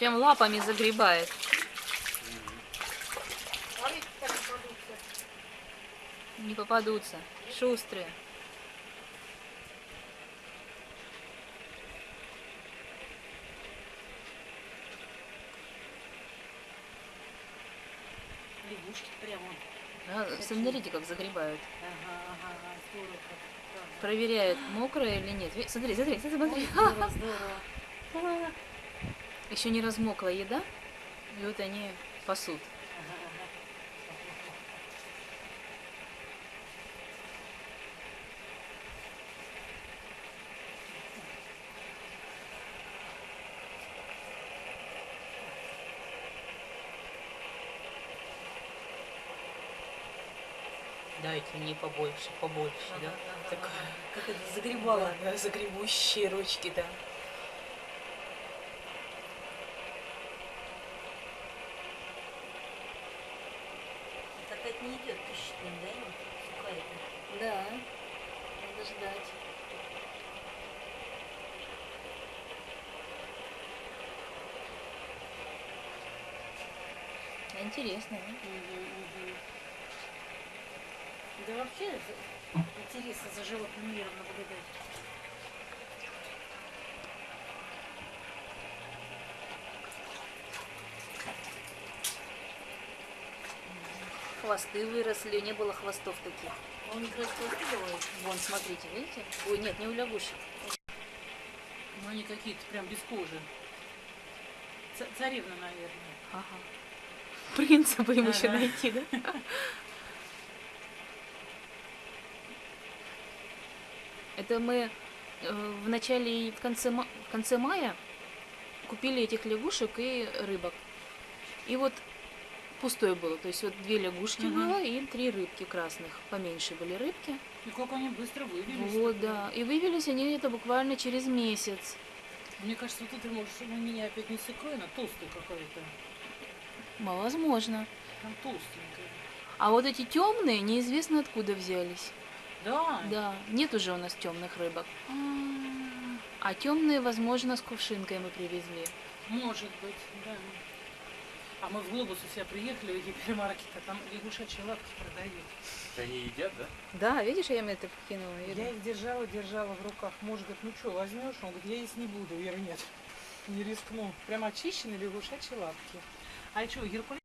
Прям лапами загребает. Не попадутся. Шустрые. Лягушки прямо. Да, смотрите, как загребают. Ага, ага, ага, здорово. как, Проверяют, мокрое или нет. Смотри, смотри, смотри, смотри. Ой, здорово, здорово. Еще не размокла еда, и вот они пасут. Ага, ага. Дайте мне побольше, побольше, да? Ага, ага, Такая. ага. Как это загребала. Да, загребущие ручки, да. Это не идет ним, да, вот, сухариком? Да, надо ждать. Интересно, да? Мгм, мгм. Да вообще интересно за животным миром наблюдать. Хвосты выросли, не было хвостов таких. А у них расхвосты бывают? Вон, смотрите, видите? Ой, нет, не у лягушек. Ну, они какие-то прям без кожи. Ца- Царевна, наверное. Ага. Принца бы им еще Ага. найти, да? Это мы э, в начале и в конце, в конце мая купили этих лягушек и рыбок. И вот пустое было. То есть вот две лягушки Мгм. было и три рыбки красных. Поменьше были рыбки. И как они быстро вывелись. Вот, да. И вывелись они это буквально через месяц. Мне кажется, вот это может у меня опять не с икрой, она толстый какой-то. Возможно. Там толстенькая. А вот эти темные неизвестно откуда взялись. Да. Да, нет уже у нас темных рыбок. М, А темные, возможно, с кувшинкой мы привезли. Может быть, да. А мы в Глобус у себя приехали в гипермаркет, а там лягушачьи лапки продают. Они едят, да? Да, видишь, я им это вкинула. Я их держала, держала в руках. Муж говорит, ну что, возьмешь? Он говорит, я есть не буду. Я говорю, нет, не рискну. Прям очищенные лягушачьи лапки. А что, Геркулес